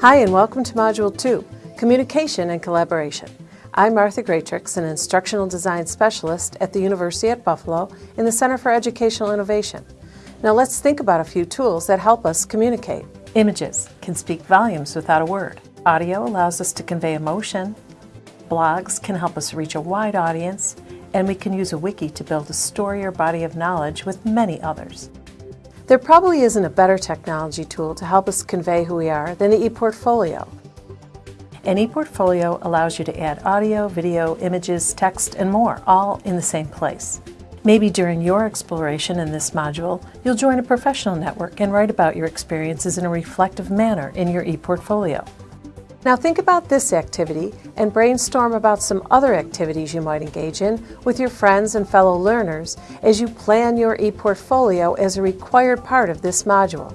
Hi and welcome to Module 2, Communication and Collaboration. I'm Martha Greatrix, an Instructional Design Specialist at the University at Buffalo in the Center for Educational Innovation. Now let's think about a few tools that help us communicate. Images can speak volumes without a word. Audio allows us to convey emotion. Blogs can help us reach a wide audience. And we can use a wiki to build a story or body of knowledge with many others. There probably isn't a better technology tool to help us convey who we are than the ePortfolio. An ePortfolio allows you to add audio, video, images, text, and more, all in the same place. Maybe during your exploration in this module, you'll join a professional network and write about your experiences in a reflective manner in your ePortfolio. Now think about this activity and brainstorm about some other activities you might engage in with your friends and fellow learners as you plan your ePortfolio as a required part of this module.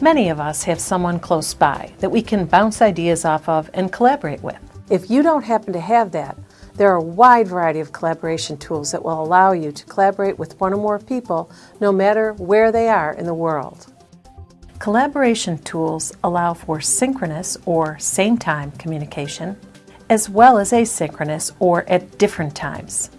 Many of us have someone close by that we can bounce ideas off of and collaborate with. If you don't happen to have that, there are a wide variety of collaboration tools that will allow you to collaborate with one or more people no matter where they are in the world. Collaboration tools allow for synchronous or same-time communication, as well as asynchronous or at different times.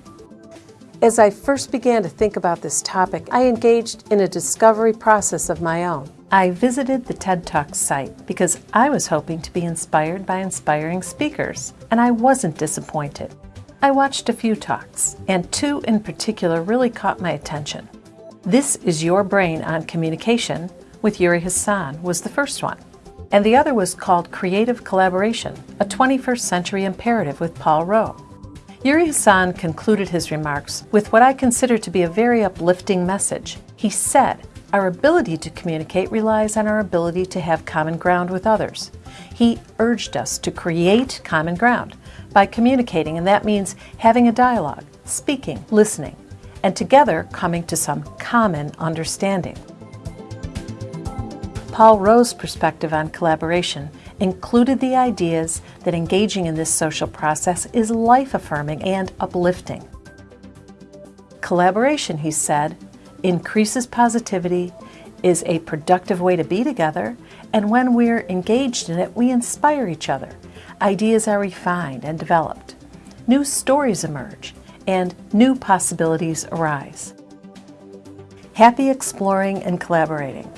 As I first began to think about this topic, I engaged in a discovery process of my own. I visited the TED Talk site because I was hoping to be inspired by inspiring speakers, and I wasn't disappointed. I watched a few talks, and two in particular really caught my attention. This is Your Brain on Communication with Yuri Hasson was the first one. And the other was called Creative Collaboration, a 21st Century Imperative with Paul Rowe. Yuri Hasson concluded his remarks with what I consider to be a very uplifting message. He said, our ability to communicate relies on our ability to have common ground with others. He urged us to create common ground by communicating, and that means having a dialogue, speaking, listening, and together coming to some common understanding. Paul Rowe's perspective on collaboration included the ideas that engaging in this social process is life-affirming and uplifting. Collaboration, he said, increases positivity, is a productive way to be together, and when we're engaged in it, we inspire each other. Ideas are refined and developed. New stories emerge, and new possibilities arise. Happy exploring and collaborating.